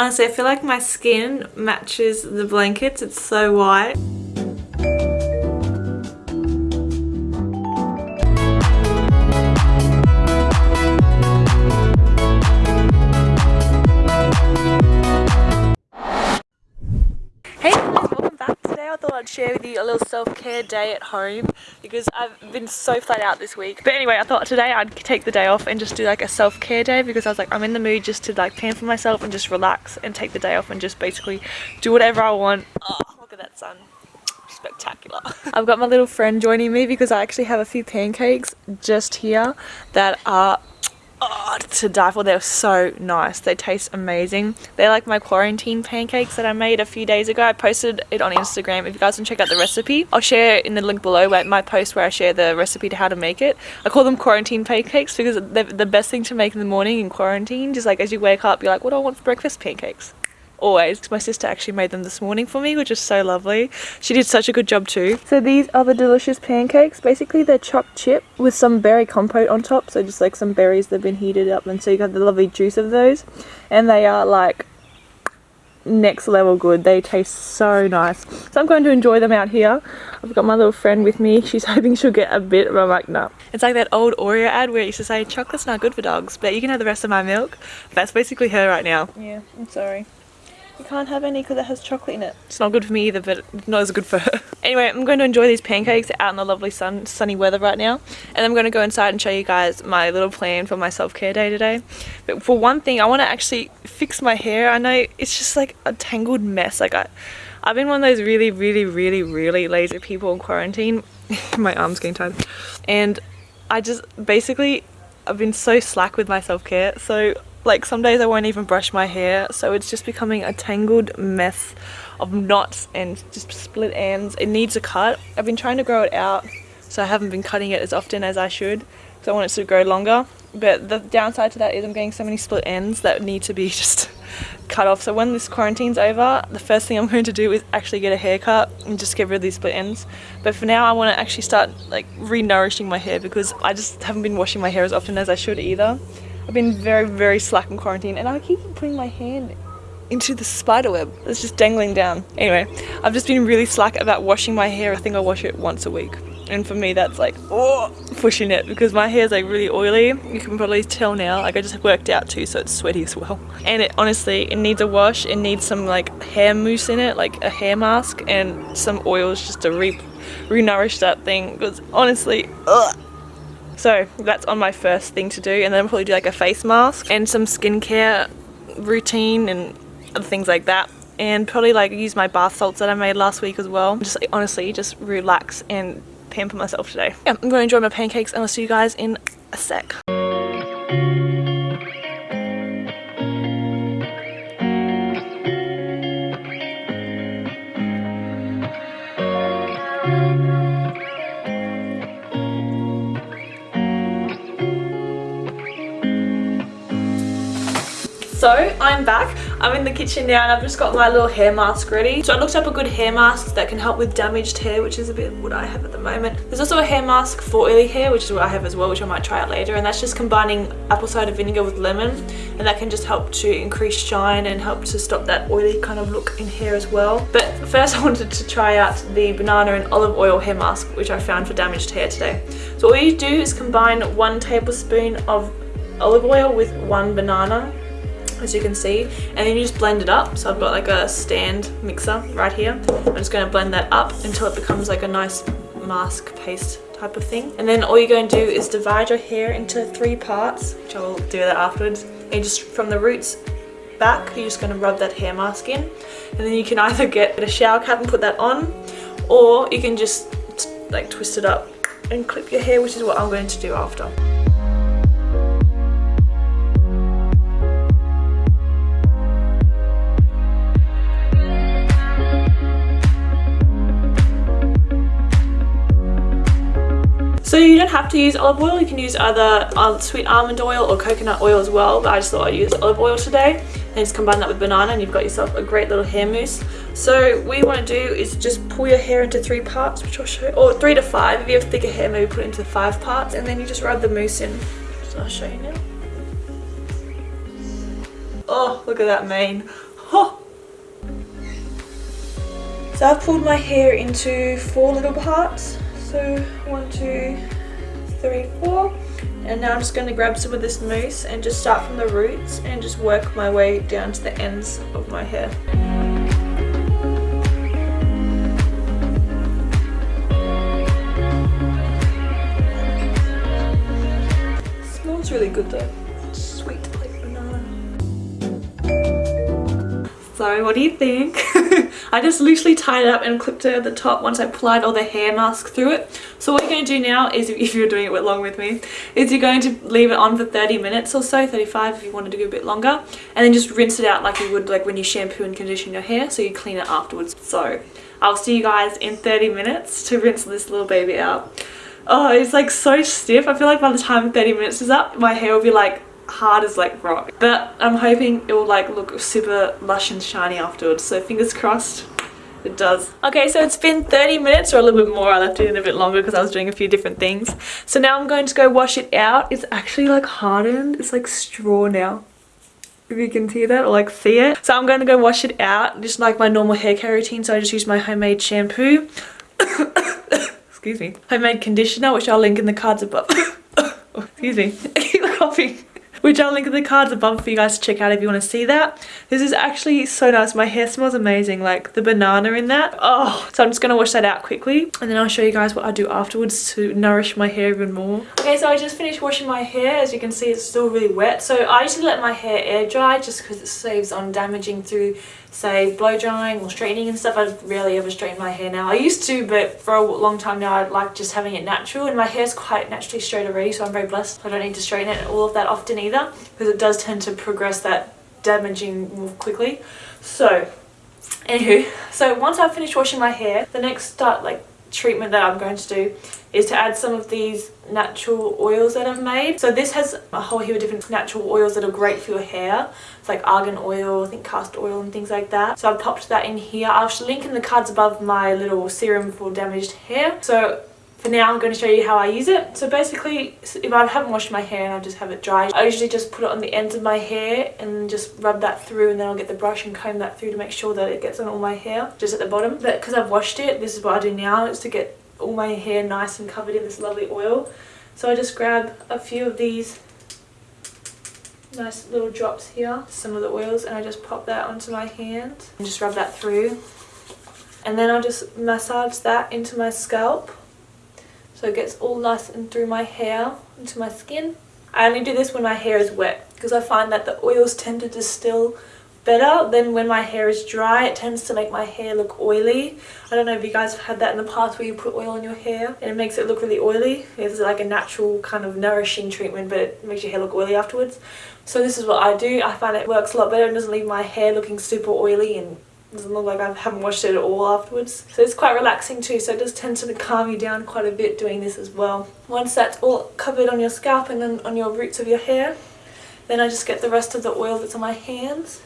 Honestly, I feel like my skin matches the blankets. It's so white. Day at home because I've been so flat out this week. But anyway, I thought today I'd take the day off and just do like a self-care day because I was like, I'm in the mood just to like pamper myself and just relax and take the day off and just basically do whatever I want. Oh, look at that sun spectacular. I've got my little friend joining me because I actually have a few pancakes just here that are oh, to die for. They're so nice. They taste amazing. They're like my quarantine pancakes that I made a few days ago. I posted it on Instagram. If you guys want to check out the recipe, I'll share in the link below my post where I share the recipe to how to make it. I call them quarantine pancakes because they're the best thing to make in the morning in quarantine. Just like as you wake up, you're like, what do I want for breakfast? Pancakes always. Because my sister actually made them this morning for me, which is so lovely. She did such a good job too. So these are the delicious pancakes. Basically they're choc chip with some berry compote on top. So just like some berries that have been heated up and so you got the lovely juice of those. And they are like next level good they taste so nice so i'm going to enjoy them out here i've got my little friend with me she's hoping she'll get a bit but i'm like no it's like that old oreo ad where it used to say chocolate's not good for dogs but you can have the rest of my milk that's basically her right now yeah i'm sorry you can't have any because it has chocolate in it. It's not good for me either, but not as good for her. anyway, I'm going to enjoy these pancakes out in the lovely sun, sunny weather right now. And I'm going to go inside and show you guys my little plan for my self-care day today. But for one thing, I want to actually fix my hair. I know it's just like a tangled mess. Like I, I've been one of those really, really, really, really lazy people in quarantine. my arm's getting tired. And I just basically, I've been so slack with my self-care. So like some days I won't even brush my hair so it's just becoming a tangled mess of knots and just split ends. It needs a cut. I've been trying to grow it out so I haven't been cutting it as often as I should because I want it to grow longer but the downside to that is I'm getting so many split ends that need to be just cut off so when this quarantine's over the first thing I'm going to do is actually get a haircut and just get rid of these split ends but for now I want to actually start like re-nourishing my hair because I just haven't been washing my hair as often as I should either I've been very, very slack in quarantine and I keep putting my hand into the spider web that's just dangling down. Anyway, I've just been really slack about washing my hair. I think I wash it once a week. And for me, that's like, oh, pushing it because my hair is like really oily. You can probably tell now, like I just worked out too, so it's sweaty as well. And it honestly, it needs a wash. It needs some like hair mousse in it, like a hair mask and some oils just to re, re-nourish that thing because honestly, ugh. So that's on my first thing to do and then I'll probably do like a face mask and some skincare routine and other things like that and probably like use my bath salts that I made last week as well. Just like, honestly just relax and pamper myself today. Yeah, I'm going to enjoy my pancakes and I'll see you guys in a sec. So I'm back. I'm in the kitchen now and I've just got my little hair mask ready. So I looked up a good hair mask that can help with damaged hair, which is a bit what I have at the moment. There's also a hair mask for oily hair, which is what I have as well, which I might try out later. And that's just combining apple cider vinegar with lemon. And that can just help to increase shine and help to stop that oily kind of look in hair as well. But first I wanted to try out the banana and olive oil hair mask, which I found for damaged hair today. So all you do is combine one tablespoon of olive oil with one banana as you can see and then you just blend it up. So I've got like a stand mixer right here. I'm just going to blend that up until it becomes like a nice mask paste type of thing. And then all you're going to do is divide your hair into three parts which I will do that afterwards. And just from the roots back you're just going to rub that hair mask in. And then you can either get a shower cap and put that on or you can just like twist it up and clip your hair which is what I'm going to do after. So you don't have to use olive oil. You can use either um, sweet almond oil or coconut oil as well. But I just thought I'd use olive oil today. And just combine that with banana and you've got yourself a great little hair mousse. So what you want to do is just pull your hair into three parts, which I'll show you. Or three to five. If you have thicker hair, maybe put it into five parts. And then you just rub the mousse in. So I'll show you now. Oh, look at that mane. Oh. So I've pulled my hair into four little parts so one, two, three, four. And now I'm just going to grab some of this mousse and just start from the roots and just work my way down to the ends of my hair. smells really good though. Sweet like banana. So what do you think? I just loosely tied it up and clipped it at the top once I applied all the hair mask through it. So what you're going to do now is, if you're doing it along with me, is you're going to leave it on for 30 minutes or so, 35 if you wanted to go a bit longer, and then just rinse it out like you would like when you shampoo and condition your hair, so you clean it afterwards. So I'll see you guys in 30 minutes to rinse this little baby out. Oh, it's like so stiff. I feel like by the time 30 minutes is up, my hair will be like hard as like rock but I'm hoping it will like look super lush and shiny afterwards so fingers crossed it does. Okay, so it's been 30 minutes or a little bit more. I left it in a bit longer because I was doing a few different things. So now I'm going to go wash it out. It's actually like hardened. It's like straw now. If you can see that or like see it. So I'm going to go wash it out just like my normal hair care routine. So I just use my homemade shampoo. Excuse me. Homemade conditioner, which I'll link in the cards above. excuse me. I keep coughing which I'll link in the cards above for you guys to check out if you want to see that. This is actually so nice. My hair smells amazing, like the banana in that. Oh, so I'm just going to wash that out quickly and then I'll show you guys what I do afterwards to nourish my hair even more. Okay, so I just finished washing my hair. As you can see, it's still really wet. So I usually let my hair air dry just because it saves on damaging through say blow drying or straightening and stuff. I rarely ever straighten my hair now. I used to but for a long time now I like just having it natural and my hair's quite naturally straight already so I'm very blessed. I don't need to straighten it all of that often either because it does tend to progress that damaging more quickly. So anywho, so once I've finished washing my hair, the next start like treatment that I'm going to do is to add some of these natural oils that I've made. So this has a whole heap of different natural oils that are great for your hair. It's like argan oil, I think castor oil and things like that. So I've popped that in here. I'll link in the cards above my little serum for damaged hair. So for now I'm going to show you how I use it. So basically if I haven't washed my hair and I just have it dry, I usually just put it on the ends of my hair and just rub that through and then I'll get the brush and comb that through to make sure that it gets on all my hair just at the bottom. But because I've washed it, this is what I do now is to get all my hair nice and covered in this lovely oil. So I just grab a few of these nice little drops here, some of the oils, and I just pop that onto my hand and just rub that through. And then I'll just massage that into my scalp so it gets all nice and through my hair, into my skin. I only do this when my hair is wet because I find that the oils tend to distill better than when my hair is dry. It tends to make my hair look oily. I don't know if you guys have had that in the past where you put oil on your hair and it makes it look really oily. It's like a natural kind of nourishing treatment but it makes your hair look oily afterwards. So this is what I do. I find it works a lot better and doesn't leave my hair looking super oily and doesn't look like I haven't washed it at all afterwards. So it's quite relaxing too, so it does tend to calm you down quite a bit doing this as well. Once that's all covered on your scalp and then on your roots of your hair, then I just get the rest of the oil that's on my hands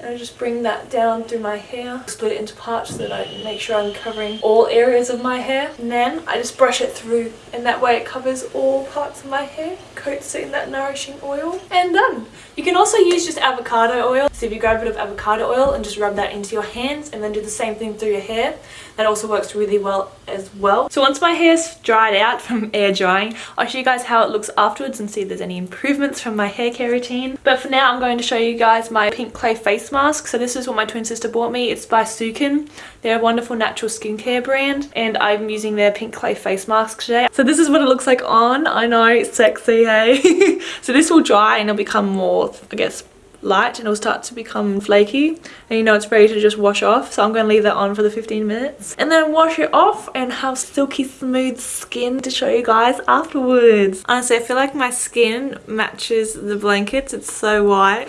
and I just bring that down through my hair, split it into parts so that I make sure I'm covering all areas of my hair. And then I just brush it through and that way it covers all parts of my hair, coats it in that nourishing oil and done. You can also use just avocado oil. So if you grab a bit of avocado oil and just rub that into your hands and then do the same thing through your hair, that also works really well as well. So once my hair's dried out from air drying, I'll show you guys how it looks afterwards and see if there's any improvements from my hair care routine. But for now, I'm going to show you guys my pink clay face mask. So this is what my twin sister bought me. It's by Sukin. They're a wonderful natural skincare brand and I'm using their pink clay face mask today. So this is what it looks like on. I know, it's sexy, hey? so this will dry and it'll become more, I guess, light and it'll start to become flaky and you know it's ready to just wash off so I'm going to leave that on for the 15 minutes and then wash it off and have silky smooth skin to show you guys afterwards. Honestly I feel like my skin matches the blankets it's so white.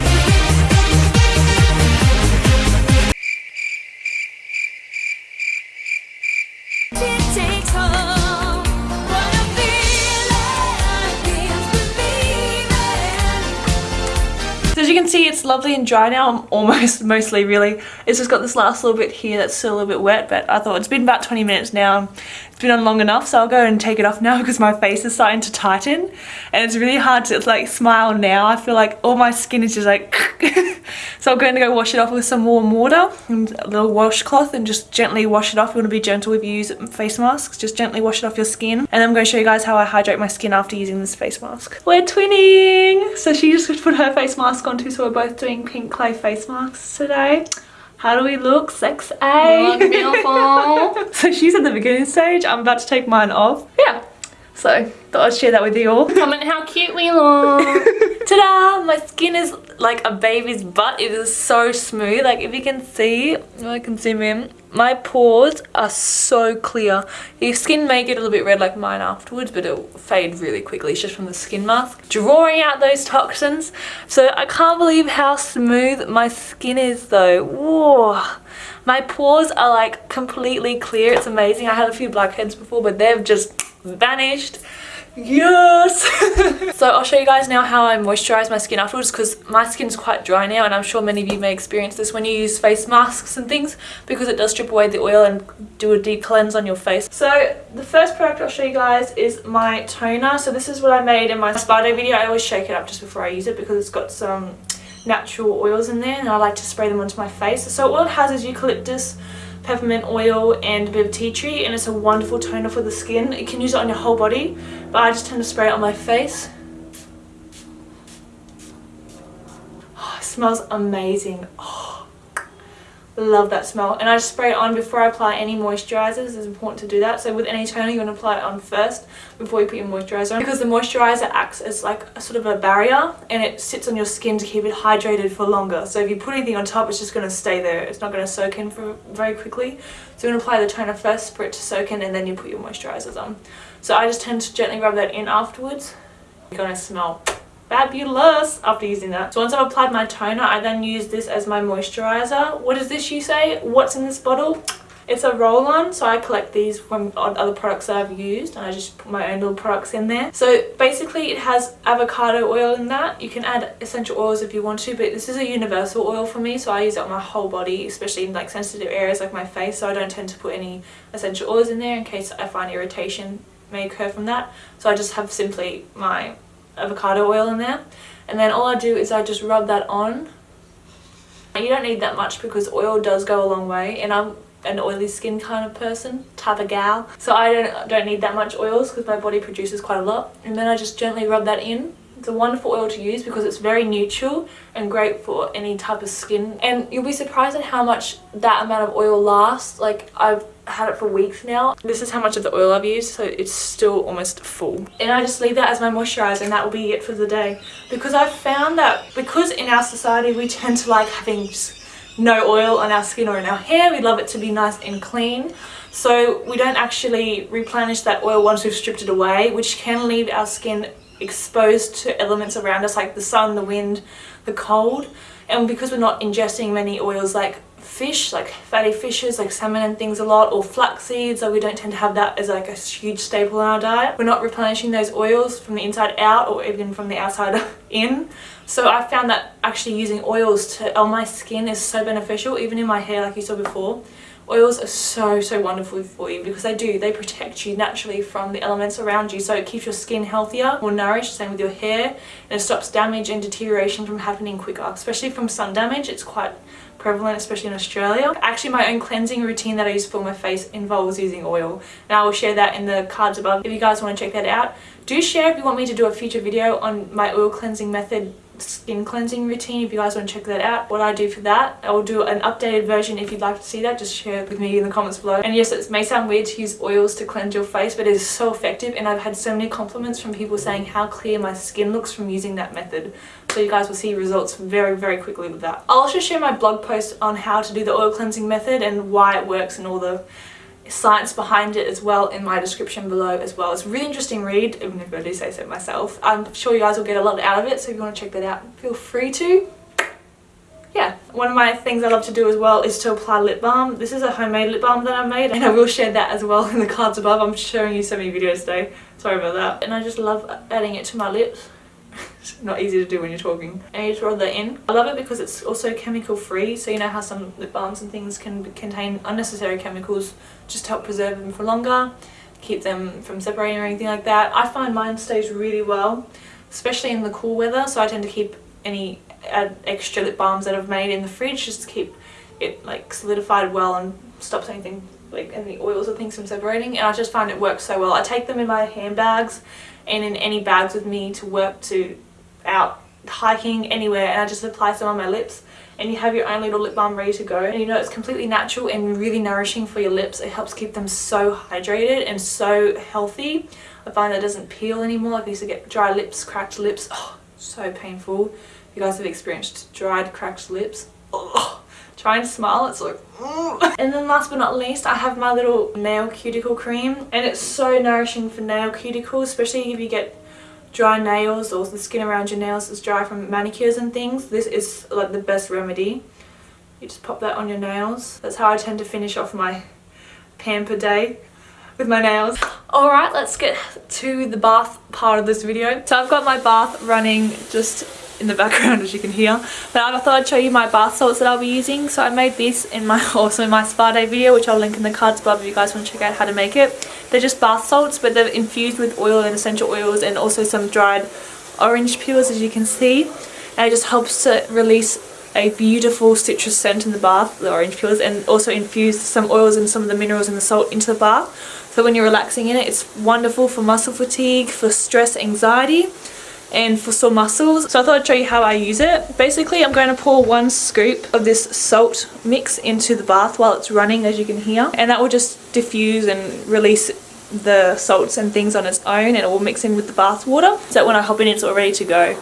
It's lovely and dry now. I'm almost, mostly really. It's just got this last little bit here that's still a little bit wet, but I thought it's been about 20 minutes now. It's been on long enough, so I'll go and take it off now because my face is starting to tighten. And it's really hard to like smile now. I feel like all my skin is just like... so I'm going to go wash it off with some warm water and a little washcloth and just gently wash it off. You want to be gentle if you use face masks. Just gently wash it off your skin. And I'm going to show you guys how I hydrate my skin after using this face mask. We're twinning! So she just put her face mask on too, so we're both doing pink clay face masks today. How do we look? Sex A. beautiful. so she's at the beginning stage. I'm about to take mine off. Yeah. So thought I'd share that with you all. Comment how cute we look. Ta-da! My skin is like a baby's butt. It is so smooth. Like if you can see, I can zoom in. My pores are so clear. Your skin may get a little bit red like mine afterwards, but it'll fade really quickly. It's just from the skin mask. Drawing out those toxins. So I can't believe how smooth my skin is though. Whoa. My pores are like completely clear. It's amazing. I had a few blackheads before, but they've just vanished. Yes! So i'll show you guys now how i moisturize my skin afterwards because my skin's quite dry now and i'm sure many of you may experience this when you use face masks and things because it does strip away the oil and do a deep cleanse on your face. So the first product i'll show you guys is my toner. So this is what i made in my spa day video. I always shake it up just before i use it because it's got some natural oils in there and i like to spray them onto my face so all it has is eucalyptus peppermint oil and a bit of tea tree and it's a wonderful toner for the skin. You can use it on your whole body but I just tend to spray it on my face. Oh, it smells amazing. Oh love that smell. And I just spray it on before I apply any moisturizers. It's important to do that. So with any toner you want to apply it on first before you put your moisturizer on. Because the moisturizer acts as like a sort of a barrier and it sits on your skin to keep it hydrated for longer. So if you put anything on top it's just going to stay there. It's not going to soak in for very quickly. So you want to apply the toner first for it to soak in and then you put your moisturizers on. So I just tend to gently rub that in afterwards. You're going to smell fabulous after using that. So once I've applied my toner, I then use this as my moisturizer. What is this you say? What's in this bottle? It's a roll-on, so I collect these from other products that I've used and I just put my own little products in there. So basically it has avocado oil in that. You can add essential oils if you want to, but this is a universal oil for me, so I use it on my whole body, especially in like sensitive areas like my face, so I don't tend to put any essential oils in there in case I find irritation may occur from that. So I just have simply my avocado oil in there. And then all I do is I just rub that on. You don't need that much because oil does go a long way and I'm an oily skin kind of person type of gal. So I don't don't need that much oils because my body produces quite a lot. And then I just gently rub that in it's a wonderful oil to use because it's very neutral and great for any type of skin and you'll be surprised at how much that amount of oil lasts like I've had it for weeks now. This is how much of the oil I've used, so it's still almost full. And I just leave that as my moisturizer and that will be it for the day. Because I've found that because in our society we tend to like having no oil on our skin or in our hair, we love it to be nice and clean. So we don't actually replenish that oil once we've stripped it away, which can leave our skin exposed to elements around us like the sun, the wind, the cold. And because we're not ingesting many oils like fish like fatty fishes like salmon and things a lot or flax seeds like we don't tend to have that as like a huge staple in our diet. We're not replenishing those oils from the inside out or even from the outside in. So I found that actually using oils to on my skin is so beneficial even in my hair like you saw before oils are so so wonderful for you because they do they protect you naturally from the elements around you so it keeps your skin healthier more nourished same with your hair and it stops damage and deterioration from happening quicker especially from sun damage it's quite prevalent, especially in Australia. Actually, my own cleansing routine that I use for my face involves using oil. And I will share that in the cards above if you guys want to check that out. Do share if you want me to do a future video on my oil cleansing method skin cleansing routine if you guys want to check that out. What I do for that I will do an updated version if you'd like to see that just share it with me in the comments below. And yes it may sound weird to use oils to cleanse your face but it is so effective and I've had so many compliments from people saying how clear my skin looks from using that method. So you guys will see results very very quickly with that. I'll also share my blog post on how to do the oil cleansing method and why it works and all the science behind it as well in my description below as well. It's a really interesting read, even if I do say so myself. I'm sure you guys will get a lot out of it, so if you want to check that out, feel free to. Yeah, one of my things I love to do as well is to apply lip balm. This is a homemade lip balm that I made and I will share that as well in the cards above. I'm showing you so many videos today. Sorry about that. And I just love adding it to my lips. It's not easy to do when you're talking. And you just roll that in. I love it because it's also chemical free. So you know how some lip balms and things can contain unnecessary chemicals just to help preserve them for longer, keep them from separating or anything like that. I find mine stays really well, especially in the cool weather. So I tend to keep any extra lip balms that I've made in the fridge just to keep it like solidified well and stops anything like any oils or things from separating and I just find it works so well. I take them in my handbags and in any bags with me to work to out hiking anywhere and I just apply some on my lips and you have your own little lip balm ready to go. And you know it's completely natural and really nourishing for your lips. It helps keep them so hydrated and so healthy. I find that it doesn't peel anymore. Like I used to get dry lips cracked lips. Oh so painful. You guys have experienced dried cracked lips. Oh, trying and smile it's like and then last but not least I have my little nail cuticle cream and it's so nourishing for nail cuticles especially if you get dry nails or the skin around your nails is dry from manicures and things. This is like the best remedy. You just pop that on your nails. That's how I tend to finish off my pamper day with my nails. Alright let's get to the bath part of this video. So I've got my bath running just in the background as you can hear. But I thought I'd show you my bath salts that I'll be using. So I made this in my also in my spa day video which I'll link in the cards above if you guys want to check out how to make it. They're just bath salts but they're infused with oil and essential oils and also some dried orange peels as you can see. And it just helps to release a beautiful citrus scent in the bath, the orange peels, and also infuse some oils and some of the minerals and the salt into the bath. So when you're relaxing in it, it's wonderful for muscle fatigue, for stress, anxiety, and for sore muscles. So I thought I'd show you how I use it. Basically, I'm going to pour one scoop of this salt mix into the bath while it's running, as you can hear. And that will just diffuse and release the salts and things on its own and it will mix in with the bath water. So that when I hop in, it's all ready to go.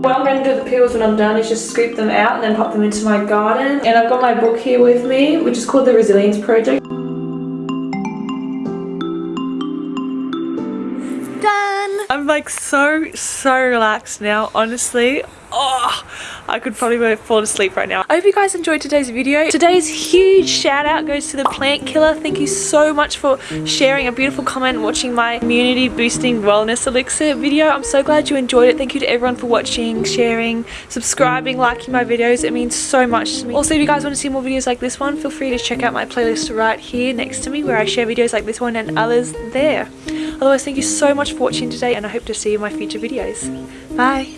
What I'm going to do with the peels when I'm done is just scoop them out and then pop them into my garden. And I've got my book here with me, which is called The Resilience Project. I'm like so, so relaxed now, honestly. Oh, I could probably fall asleep right now. I hope you guys enjoyed today's video. Today's huge shout out goes to the plant killer. Thank you so much for sharing a beautiful comment watching my immunity boosting wellness elixir video. I'm so glad you enjoyed it. Thank you to everyone for watching, sharing, subscribing, liking my videos. It means so much to me. Also, if you guys want to see more videos like this one, feel free to check out my playlist right here next to me where I share videos like this one and others there. Otherwise, thank you so much for watching today and I hope to see you in my future videos. Bye!